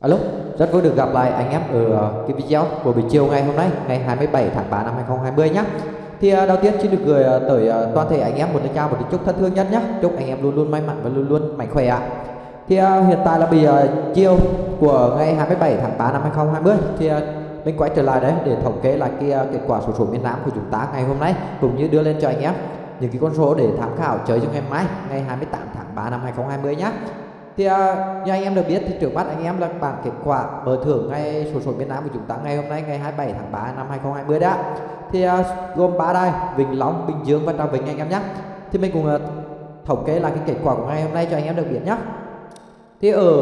Alo, rất vui được gặp lại anh em ở ờ, cái video của buổi chiều ngày hôm nay, ngày 27 tháng 3 năm 2020 nhé. Thì ờ, đầu tiên xin được gửi ờ, tới toàn thể anh em một lời chào một lời chúc thân thương nhất nhé. Chúc anh em luôn luôn may mắn và luôn luôn mạnh khỏe ạ. Thì hiện tại là bị chiều của ngày 27 tháng 3 năm 2020 thì mình quay trở lại đấy để thống kê lại cái kết quả số số miền Nam của chúng ta ngày hôm nay cũng như đưa lên cho anh em những cái con số để tham khảo chơi cho ngày mai ngày 28 tháng 3 năm 2020 nhé thì à, như anh em được biết thì trước mắt anh em là bảng kết quả mở thưởng ngay sổ số miền Nam của chúng ta ngày hôm nay ngày 27 tháng 3 năm 2020 đã thì à, gồm ba đài Vĩnh Long Bình Dương và Trà Vinh anh em nhé. Thì mình cùng à, thống kê lại cái kết quả của ngày hôm nay cho anh em được biết nhé. Thì ở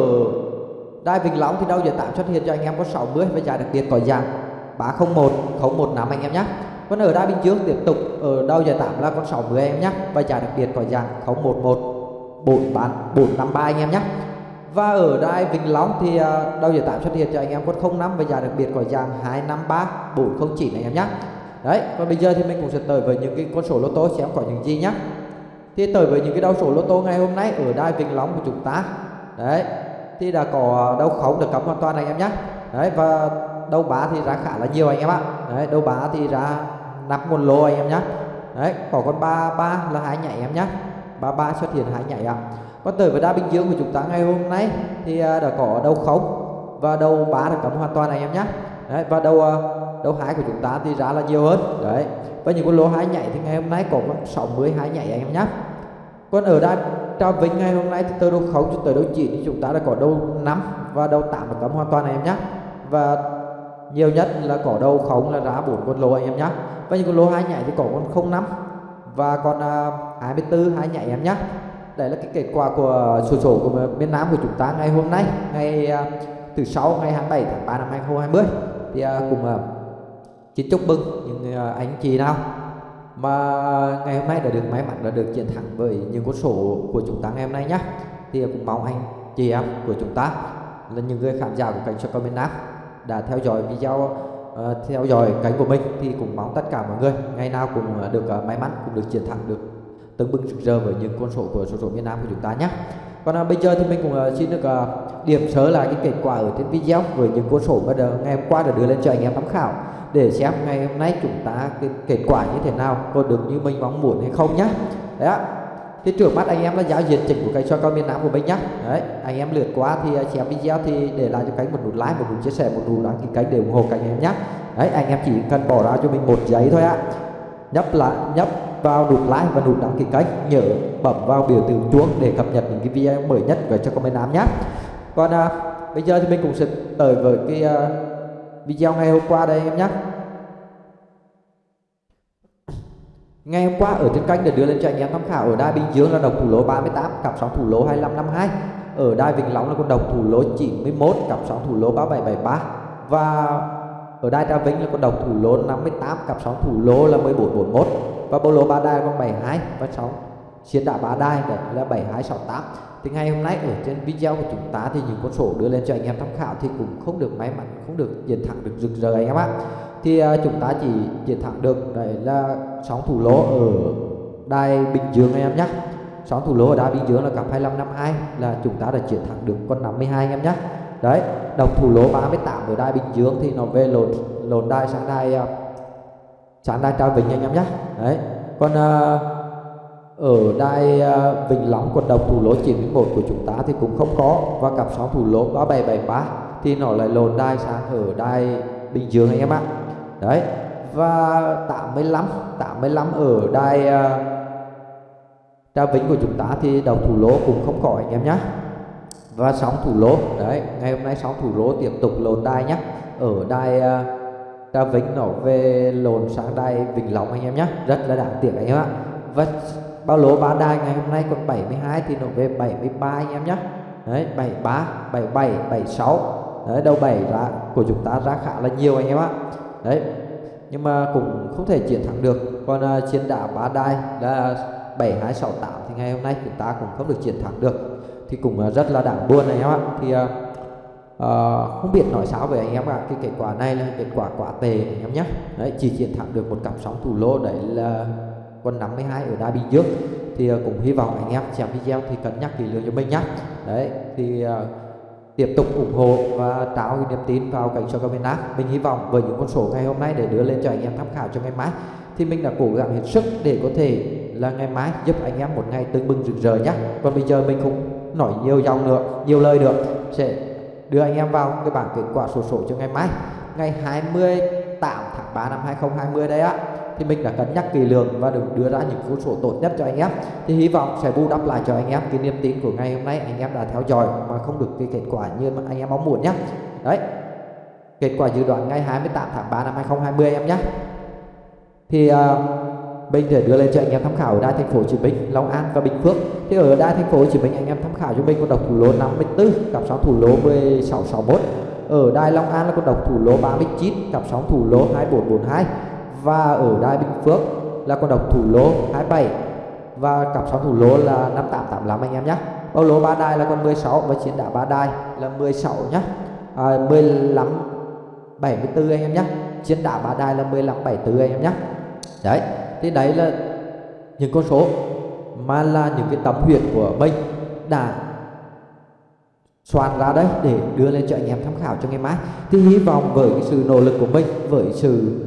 đài Vĩnh Long thì đâu giờ tạm xuất hiện cho anh em có 60 và giải đặc biệt có dạng 301 015 anh em nhé. Còn ở đài Bình Dương tiếp tục ở đâu giờ tạm là con 60 anh em nhé. Và giải đặc biệt có dạng 011 4 bán 453 anh em nhé. Và ở đài Vĩnh Long thì à, đầu giờ tạm xuất hiện cho anh em con 05 và giá đặc biệt có dạng 253 409 anh em nhé. Đấy còn bây giờ thì mình cũng sẽ tới với những cái con số lô tô xem có những gì nhé. Thì tới với những cái đầu số lô tô ngày hôm nay ở đài Vĩnh Long của chúng ta. Đấy, thì đã có à, đầu khống được cấm hoàn toàn anh em nhé. Đấy, và đầu bá thì ra khá là nhiều anh em ạ. Đấy đâu bá thì ra nắp nguồn lô anh em nhé. Đấy, có con ba ba là hai nhảy em nhé. 33 xuất hiện hai nhảy ạ. À. Còn tới với đá Bình Dương của chúng ta ngày hôm nay thì à, đã có đầu không và đầu bá được cấm hoàn toàn anh em nhé. Đấy, và đầu à, đầu hai của chúng ta thì giá là nhiều hơn. Đấy. Và những con lô hai nhảy thì ngày hôm nay có 62 nhảy anh em nhé. Còn ở đa cho Vinh ngày hôm nay thì từ đầu không cho tới đầu chỉ thì chúng ta đã có đầu 5 và đầu 8 được cấm hoàn toàn anh em nhé. Và nhiều nhất là có đầu không là giá bốn con lô anh em nhé. Và những con lô hai nhảy thì có con 05 và còn à, uh, 24 hai nhảy em nhé đây là cái kết quả của sổ số của miền Nam của chúng ta ngày hôm nay ngày à, uh, từ sáu ngày 27 tháng 3 năm 2020 thì à, uh, cùng uh, xin chúc mừng những uh, anh chị nào mà ngày hôm nay đã được may mắn đã được chiến thắng với những con số của chúng ta ngày hôm nay nhé thì cũng mong anh chị em của chúng ta là những người khán giả của kênh soccer miền Nam đã theo dõi video uh, theo dõi kênh của mình thì cũng mong tất cả mọi người ngày nào cũng ờ, được uh, may mắn cũng được chiến thắng được tưng bừng rực rỡ với những con số của số số miền Nam của chúng ta nhé. Còn bây giờ thì mình cũng xin được điểm sớ lại cái kết quả ở trên video với những con số bây giờ ngày hôm qua đã đưa lên cho anh em tham khảo để xem ngày hôm nay chúng ta cái kết quả như thế nào có được như mình mong muốn hay không nhé. Đấy ạ thì trước mắt anh em là giao diện chỉnh của cái cho con miền Nam của mình nhá. Đấy anh em lượt qua thì à, xem video thì để lại cho cánh một nút like một nút chia sẻ một nút đăng ký kênh để ủng hộ cánh em nhé đấy anh em chỉ cần bỏ ra cho mình một giấy thôi ạ nhấp lại nhấp vào nút like và nút đăng ký kênh nhớ bấm vào biểu tượng chuông để cập nhật những cái video mới nhất về cho comment nam nhé còn à, bây giờ thì mình cũng sẽ tới với cái uh, video ngày hôm qua đây em nhé Ngày hôm qua ở trên kênh đã đưa lên cho anh em tham khảo ở đài Bình Dương là đồng thủ lỗ 38, cặp sóng thủ lỗ 2552. Ở đài Vĩnh Long là con đồng thủ lỗ 91, cặp sóng thủ lỗ 3773 và ở đài Trà Vinh là con đồng thủ lỗ 58, cặp sóng thủ lỗ là 1441 và bộ lô ba đai con 72 và 6 chiến đá ba đai đấy là 7268 thì ngày hôm nay ở trên video của chúng ta thì những con số đưa lên cho anh em tham khảo thì cũng không được may mắn không được chiến thắng được rực rỡ anh em ạ. Thì uh, chúng ta chỉ chiến thắng được đấy là sóng thủ lỗ ở đài Bình Dương anh em nhé sóng thủ lỗ ở đài Bình Dương là cặp 2552 là chúng ta đã chiến thắng được con 52 anh em nhé đấy đồng thủ lỗ 38 ở đài Bình Dương thì nó về lộn lộn đài sang đài ờ, uh, sáng đài trao bình anh em nhé đấy còn uh, ở đài à, Vĩnh Long, quận đồng, thủ lỗ 91 của chúng ta thì cũng không có. Và cặp sóng thủ lỗ 3773 thì nó lại lồn đai sang ở đài Bình Dương anh em ạ. Đấy. Và 85 85 ở đài à, Trà Vĩnh của chúng ta thì đầu thủ lỗ cũng không có anh em nhé và sóng thủ lỗ, đấy, ngày hôm nay sóng thủ lỗ tiếp tục lồn đai nhé ở đài à, Trà vĩnh nó về lồn sang đai Vĩnh Long anh em nhé rất là đáng tiếc anh em ạ. Và bao lỗ ba đai ngày hôm nay còn 72 thì nó về 73 anh em nhé đấy 73 77 76 đấy đâu 7 ra của chúng ta ra khá là nhiều anh em ạ. Đấy nhưng mà cũng không thể chiến thắng được. Còn uh, chiến đá ba đai là 7268 thì ngày hôm nay chúng ta cũng không được chiến thắng được. Thì cũng uh, rất là đáng buồn này em ạ. Thì uh, uh, không biết nói sao về anh em ạ. Cái kết quả này là kết quả quá tệ anh em nhé đấy chỉ chiến thắng được một cặp sóng thủ lô đấy là con 52 ở đa bình dương thì uh, cũng hy vọng anh em xem video thì cân nhắc kỹ lưỡng cho mình nhé đấy thì uh, tiếp tục ủng hộ và trao cái niềm tin vào cảnh cho miền Nam. Mình hy vọng với những con số ngày hôm nay để đưa lên cho anh em tham khảo cho ngày mai thì mình đã cố gắng hết sức để có thể là ngày mai giúp anh em một ngày tưng bừng rực rỡ nhé còn bây giờ mình không nói nhiều dòng nữa nhiều lời nữa sẽ đưa anh em vào cái bảng kết quả sổ số cho ngày mai. Ngày 28 tháng 3 năm 2020 đây á thì mình đã cân nhắc kỳ lường và được đưa ra những con số tốt nhất cho anh em. Thì hy vọng sẽ bù đắp lại cho anh em cái niềm tin của ngày hôm nay anh em đã theo dõi mà không được cái kết quả như mà anh em mong muốn nhé đấy. Kết quả dự đoán ngày 28 tháng 3 năm 2020 em nhé thì uh, mình sẽ đưa lên cho anh em tham khảo ở đài thành phố Hồ Chí Minh, Long An và Bình Phước. Thì ở đài thành phố Hồ Chí Minh anh em tham khảo cho mình con độc thủ lô 54, cặp sóng thủ lô 1661. Ở đài Long An là con độc thủ lô 39, cặp sóng thủ lô 2442 và ở đài Bình Phước là con độc thủ lô 27 và cặp sóng thủ lô là 5885 anh em nhé. Bao lô ba đài là con 16 và chiến đá ba đài là 16 nhé. À, 15 74 anh em nhé. Chiến đá ba đài là 15 74 anh em nhé. Đấy, thì đấy là những con số mà là những cái tấm huyệt của mình đã soạn ra đấy để đưa lên cho anh em tham khảo cho ngày mai thì hy vọng với cái sự nỗ lực của mình với sự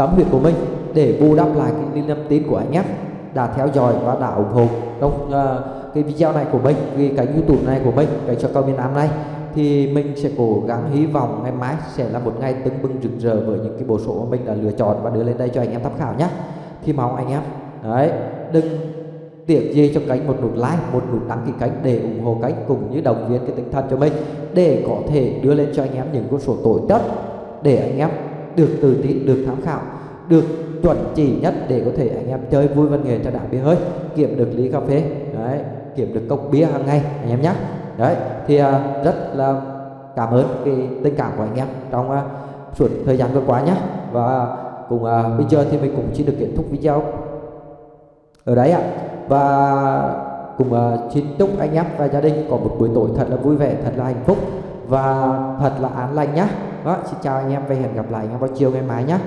tấm huyệt của mình để bù đắp lại cái niềm tin của anh em đã theo dõi và đã ủng hộ. Trong uh, cái video này của mình cái youtube này của mình cái cho cao miền nam này thì mình sẽ cố gắng hy vọng ngày mai sẽ là một ngày tưng bừng rực rỡ với những cái bộ số mà mình đã lựa chọn và đưa lên đây cho anh em tham khảo nhé thì mong anh em đấy đừng tiếc gì cho kênh một nút like một nút đăng ký kênh để ủng hộ kênh cũng như động viên cái tinh thần cho mình để có thể đưa lên cho anh em những con số tối tất để anh em được tự tin được tham khảo được chuẩn chỉ nhất để có thể anh em chơi vui văn nghệ cho đã bia hơi. Kiếm được ly cà phê đấy kiếm được cốc bia hàng ngày anh em nhé đấy thì uh, rất là cảm ơn cái tình cảm của anh em trong uh, suốt thời gian vừa qua nhé và cùng uh, bây giờ thì mình cũng chỉ được kết thúc video ở đấy ạ. Và cùng uh, xin chúc anh em và gia đình có một buổi tối thật là vui vẻ thật là hạnh phúc và thật là an lành nhé đó, xin chào anh em và hẹn gặp lại anh em vào chiều ngày mai nhé.